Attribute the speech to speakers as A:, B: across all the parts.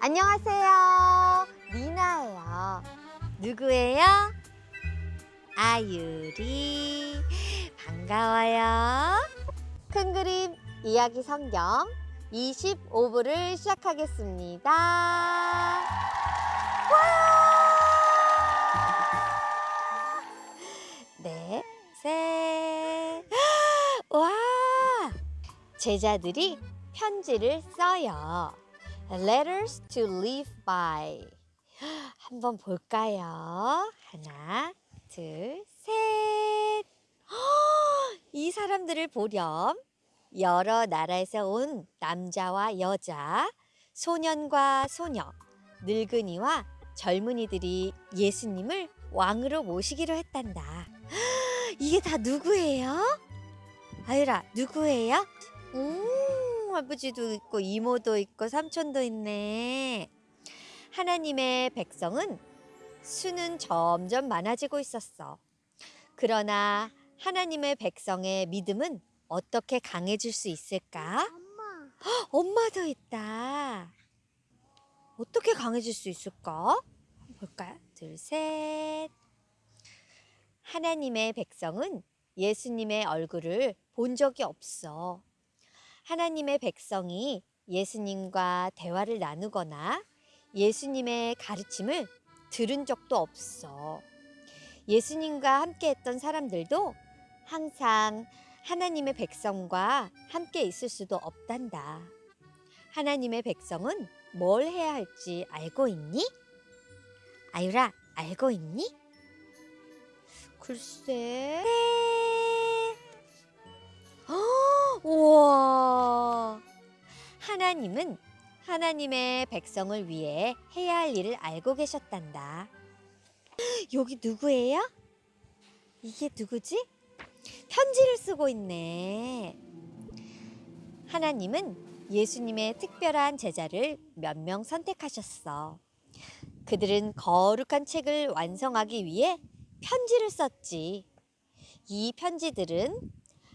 A: 안녕하세요. 미나예요. 누구예요? 아유리. 반가워요. 큰 그림 이야기 성경 25부를 시작하겠습니다. 와! 네, 셋. 와! 제자들이 편지를 써요. Letters to live by. 한번 볼까요? 하나, 둘, 셋. 이 사람들을 보렴. 여러 나라에서 온 남자와 여자, 소년과 소녀, 늙은이와 젊은이들이 예수님을 왕으로 모시기로 했단다. 이게 다 누구예요? 아유라, 누구예요? 음, 할아버지도 있고 이모도 있고 삼촌도 있네. 하나님의 백성은 수는 점점 많아지고 있었어. 그러나 하나님의 백성의 믿음은 어떻게 강해질 수 있을까?
B: 엄마.
A: 엄마도 있다. 어떻게 강해질 수 있을까? 볼까요? 둘, 셋. 하나님의 백성은 예수님의 얼굴을 본 적이 없어. 하나님의 백성이 예수님과 대화를 나누거나 예수님의 가르침을 들은 적도 없어. 예수님과 함께 했던 사람들도 항상 하나님의 백성과 함께 있을 수도 없단다. 하나님의 백성은 뭘 해야 할지 알고 있니? 아유라, 알고 있니? 글쎄. 네. 하나님은 하나님의 백성을 위해 해야 할 일을 알고 계셨단다. 여기 누구예요? 이게 누구지? 편지를 쓰고 있네. 하나님은 예수님의 특별한 제자를 몇 명 선택하셨어. 그들은 거룩한 책을 완성하기 위해 편지를 썼지. 이 편지들은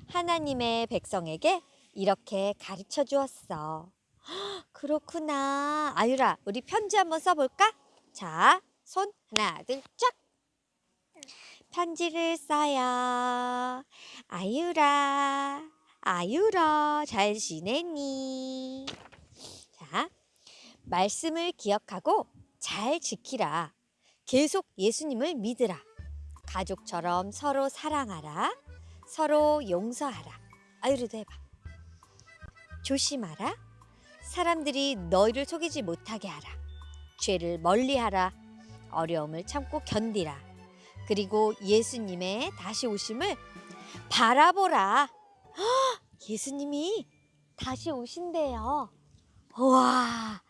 A: 하나님의 백성에게 이렇게 가르쳐 주었어. 그렇구나. 아유라, 우리 편지 한번 써볼까? 자, 손 하나, 둘, 쫙. 편지를 써요. 아유라, 아유라, 잘 지내니? 자, 말씀을 기억하고 잘 지키라. 계속 예수님을 믿으라. 가족처럼 서로 사랑하라. 서로 용서하라. 아유리도 해봐. 조심하라. 사람들이 너희를 속이지 못하게 하라. 죄를 멀리하라. 어려움을 참고 견디라. 그리고 예수님의 다시 오심을 바라보라. 헉, 예수님이 다시 오신대요. 우와,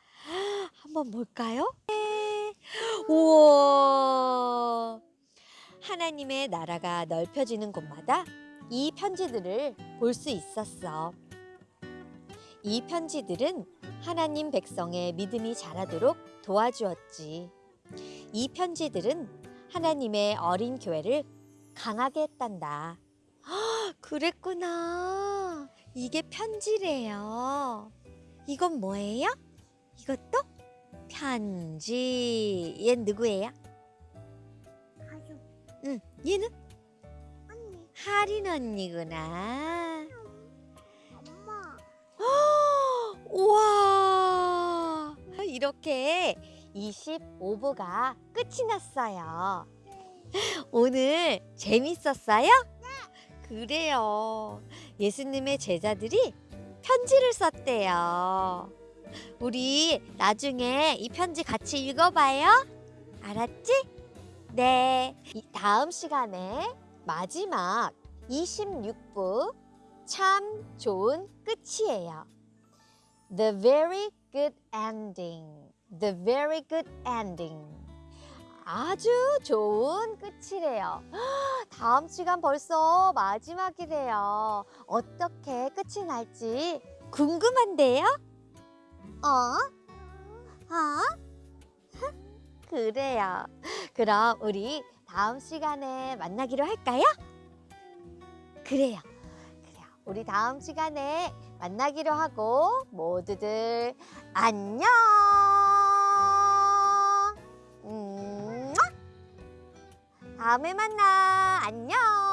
A: 한번 볼까요? 네. 우와. 하나님의 나라가 넓혀지는 곳마다 이 편지들을 볼 수 있었어. 이 편지들은 하나님 백성의 믿음이 자라도록 도와주었지. 이 편지들은 하나님의 어린 교회를 강하게 했단다. 헉, 그랬구나. 이게 편지래요. 이건 뭐예요? 이것도 편지. 얘 누구예요?
B: 가족.
A: 응, 얘는
B: 언니.
A: 하린 언니구나.
B: 엄마.
A: 우와! 이렇게 25부가 끝이 났어요. 오늘 재밌었어요? 그래요. 예수님의 제자들이 편지를 썼대요. 우리 나중에 이 편지 같이 읽어봐요. 알았지? 네. 이 다음 시간에 마지막 26부 참 좋은 끝이에요. The very good ending. The very good ending. 아주 좋은 끝이래요. 다음 시간 벌써 마지막이래요. 어떻게 끝이 날지 궁금한데요? 어? 어? 그래요. 그럼 우리 다음 시간에 만나기로 할까요? 그래요. 그래요. 우리 다음 시간에 만나기로 하고 모두들 안녕! 다음에 만나. 안녕.